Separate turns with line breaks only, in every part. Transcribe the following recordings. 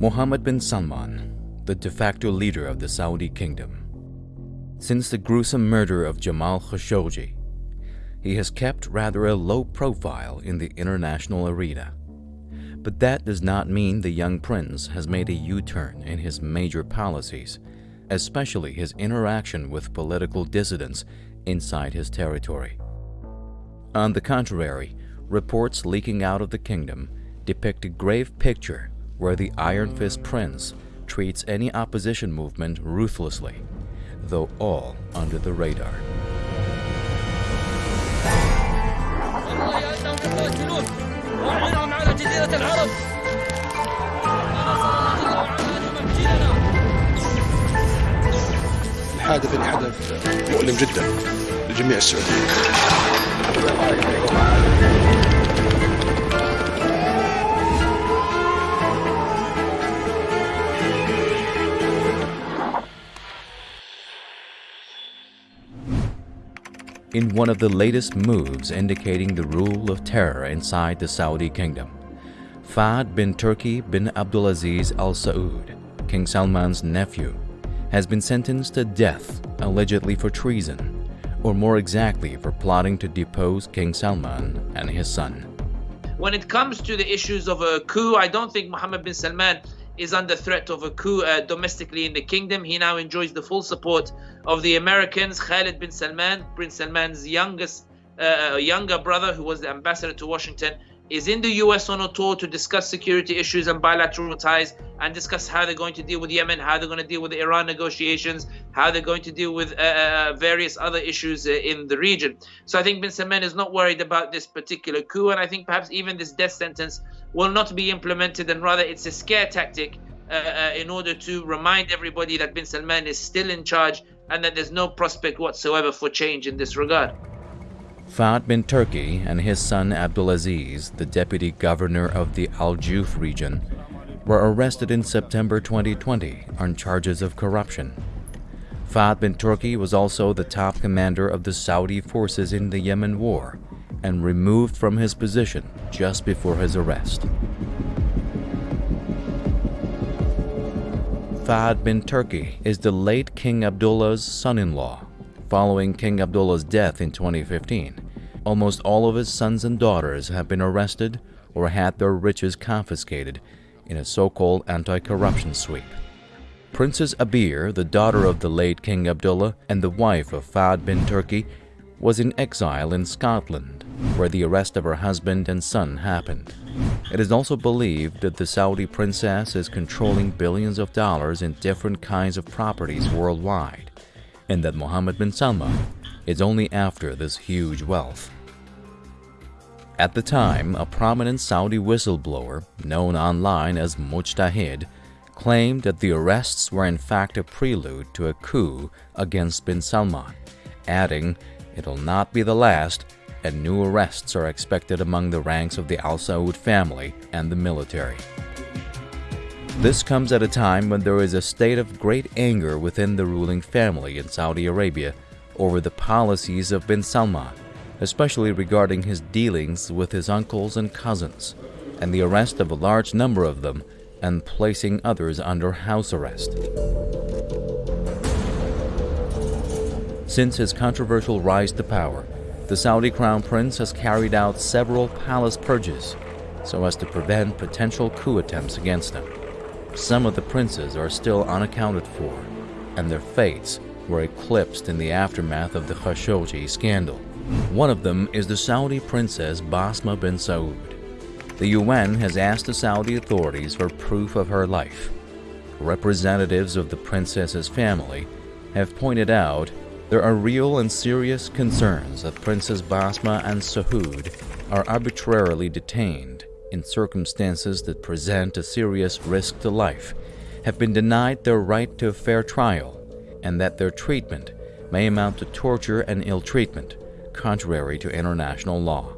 Mohammed bin Salman, the de facto leader of the Saudi kingdom. Since the gruesome murder of Jamal Khashoggi, he has kept rather a low profile in the international arena. But that does not mean the young prince has made a U-turn in his major policies, especially his interaction with political dissidents inside his territory. On the contrary, reports leaking out of the kingdom depict a grave picture where the Iron Fist Prince treats any opposition movement ruthlessly, though all under the radar.
الحادث اللي حدث مؤلم جدا لجميع السعوديين
in one of the latest moves indicating the rule of terror inside the Saudi kingdom. Fahd bin Turki bin Abdulaziz Al Saud, King Salman's nephew, has been sentenced to death allegedly for treason, or more exactly for plotting to depose King Salman and his son.
When it comes to the issues of a coup, I don't think Mohammed bin Salman is under threat of a coup uh, domestically in the kingdom. He now enjoys the full support of the Americans. Khalid bin Salman, Prince Salman's youngest, uh, younger brother, who was the ambassador to Washington, is in the US on a tour to discuss security issues and bilateral ties and discuss how they're going to deal with Yemen, how they're going to deal with the Iran negotiations, how they're going to deal with uh, uh various other issues uh, in the region. So I think bin Salman is not worried about this particular coup, and I think perhaps even this death sentence will not be implemented, and rather it's a scare tactic uh, uh, in order to remind everybody that bin Salman is still in charge and that there's no prospect whatsoever for change in this regard.
Fahd bin Turki and his son Abdulaziz, the deputy governor of the Al Jouf region, were arrested in September 2020 on charges of corruption. Fahd bin Turki was also the top commander of the Saudi forces in the Yemen war and removed from his position just before his arrest. Fahd bin Turki is the late King Abdullah's son-in-law Following King Abdullah's death in 2015, almost all of his sons and daughters have been arrested or had their riches confiscated in a so-called anti-corruption sweep. Princess Abir, the daughter of the late King Abdullah and the wife of Fahd bin Turki, was in exile in Scotland, where the arrest of her husband and son happened. It is also believed that the Saudi princess is controlling billions of dollars in different kinds of properties worldwide and that Mohammed bin Salman is only after this huge wealth. At the time, a prominent Saudi whistleblower, known online as Mujtahid, claimed that the arrests were in fact a prelude to a coup against bin Salman, adding, it'll not be the last, and new arrests are expected among the ranks of the Al Saud family and the military. This comes at a time when there is a state of great anger within the ruling family in Saudi Arabia over the policies of bin Salman, especially regarding his dealings with his uncles and cousins, and the arrest of a large number of them and placing others under house arrest. Since his controversial rise to power, the Saudi crown prince has carried out several palace purges so as to prevent potential coup attempts against him. Some of the princes are still unaccounted for, and their fates were eclipsed in the aftermath of the Khashoggi scandal. One of them is the Saudi princess Basma bin Saud. The UN has asked the Saudi authorities for proof of her life. Representatives of the princess's family have pointed out there are real and serious concerns that Princess Basma and Saud are arbitrarily detained in circumstances that present a serious risk to life have been denied their right to a fair trial and that their treatment may amount to torture and ill treatment, contrary to international law.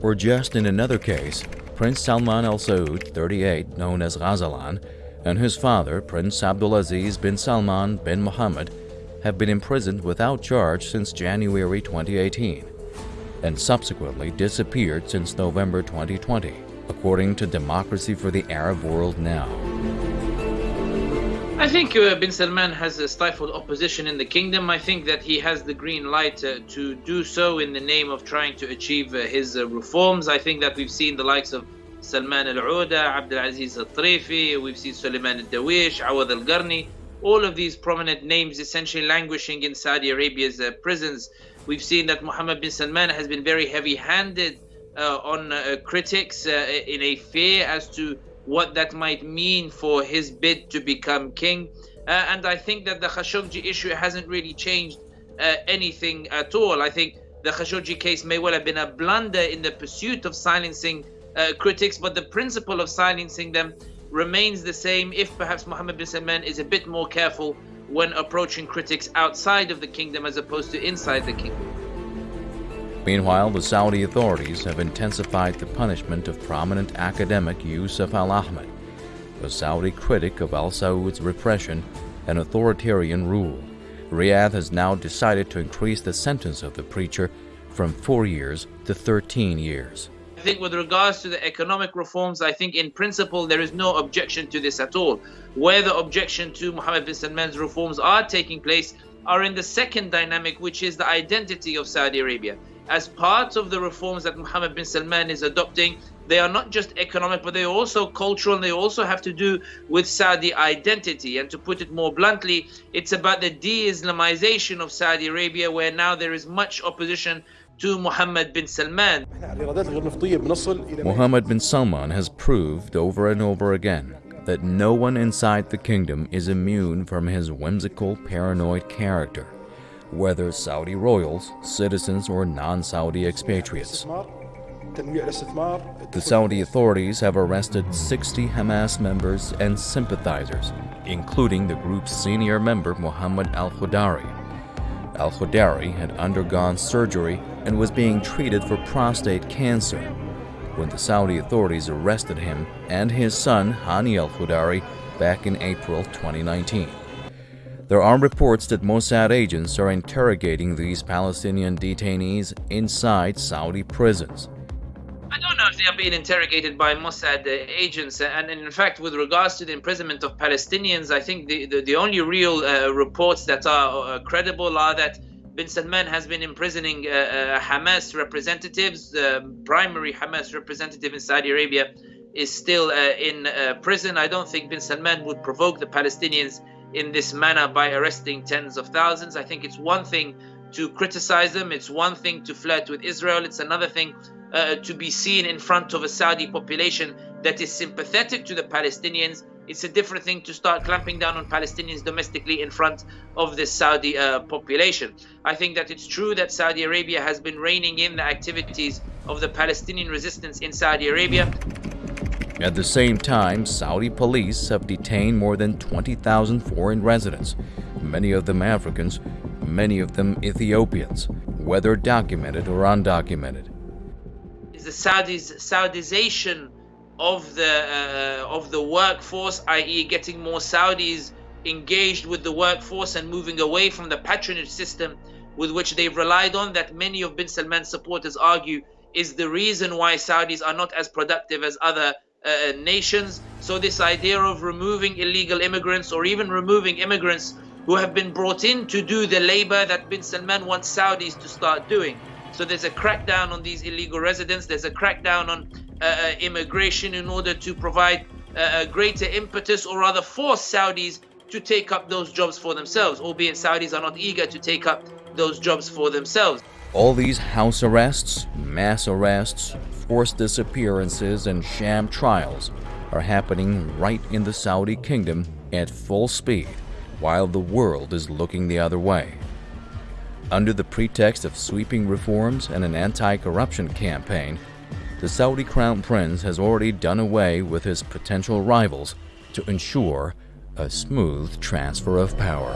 Or just in another case, Prince Salman al Saud, 38, known as Ghazalan, and his father, Prince Abdulaziz bin Salman bin Mohammed, have been imprisoned without charge since January 2018 and subsequently disappeared since November 2020, according to Democracy for the Arab World Now.
I think uh, bin Salman has uh, stifled opposition in the kingdom. I think that he has the green light uh, to do so in the name of trying to achieve uh, his uh, reforms. I think that we've seen the likes of Salman al Auda, Abdul Aziz al Tarifi, we've seen Suleiman al Dawish, Awad al Garni, all of these prominent names essentially languishing in Saudi Arabia's uh, prisons. We've seen that Mohammed bin Salman has been very heavy handed on critics in a fear as to what that might mean for his bid to become king. Uh, and I think that the Khashoggi issue hasn't really changed uh, anything at all. I think the Khashoggi case may well have been a blunder in the pursuit of silencing uh, critics, but the principle of silencing them remains the same if perhaps Mohammed bin Salman is a bit more careful when approaching critics outside of the kingdom as opposed to inside the kingdom.
Meanwhile, the Saudi authorities have intensified the punishment of prominent academic Yusuf al Ahmed, a Saudi critic of al Saud's repression and authoritarian rule. Riyadh has now decided to increase the sentence of the preacher from four years to 13 years.
Think with regards to the economic reforms, I think in principle there is no objection to this at all. Where the objection to Mohammed bin Salman's reforms are taking place are in the second dynamic, which is the identity of Saudi Arabia as part of the reforms that Mohammed bin Salman is adopting, they are not just economic, but they're also cultural and they also have to do with Saudi identity. And to put it more bluntly, it's about the de Islamization of Saudi Arabia, where now there is much opposition to Mohammed bin Salman.
Mohammed bin Salman has proved over and over again that no one inside the kingdom is immune from his whimsical, paranoid character whether Saudi royals, citizens, or non-Saudi expatriates. The Saudi authorities have arrested 60 Hamas members and sympathizers, including the group's senior member Mohammed al-Khudari. Al-Khudari had undergone surgery and was being treated for prostate cancer when the Saudi authorities arrested him and his son Hani al-Khudari back in April 2019. There are reports that Mossad agents are interrogating these Palestinian detainees inside Saudi prisons.
I don't know if they are being interrogated by Mossad agents. And in fact, with regards to the imprisonment of Palestinians, I think the, the, the only real uh, reports that are uh, credible are that bin Salman has been imprisoning uh, uh Hamas representatives. The primary Hamas representative in Saudi Arabia is still uh, in prison. I don't think bin Salman would provoke the Palestinians in this manner by arresting tens of thousands. I think it's one thing to criticize them, it's one thing to flirt with Israel, it's another thing uh, to be seen in front of a Saudi population that is sympathetic to the Palestinians. It's a different thing to start clamping down on Palestinians domestically in front of the Saudi uh, population. I think that it's true that Saudi Arabia has been reining in the activities of the Palestinian resistance in Saudi Arabia.
At the same time, Saudi police have detained more than 20,000 foreign residents, many of them Africans, many of them Ethiopians, whether documented or undocumented.
The Saudis, Saudization of the uh, of the workforce, i.e., getting more Saudis engaged with the workforce and moving away from the patronage system with which they've relied on, that many of bin Salman's supporters argue is the reason why Saudis are not as productive as other uh, nations. So this idea of removing illegal immigrants or even removing immigrants who have been brought in to do the labor that bin Salman wants Saudis to start doing. So there's a crackdown on these illegal residents. There's a crackdown on Uh, uh, immigration in order to provide uh, a greater impetus or rather force Saudis to take up those jobs for themselves, albeit Saudis are not eager to take up those jobs for themselves.
All these house arrests, mass arrests, forced disappearances, and sham trials are happening right in the Saudi kingdom at full speed while the world is looking the other way. Under the pretext of sweeping reforms and an anti-corruption campaign, the Saudi crown prince has already done away with his potential rivals to ensure a smooth transfer of power.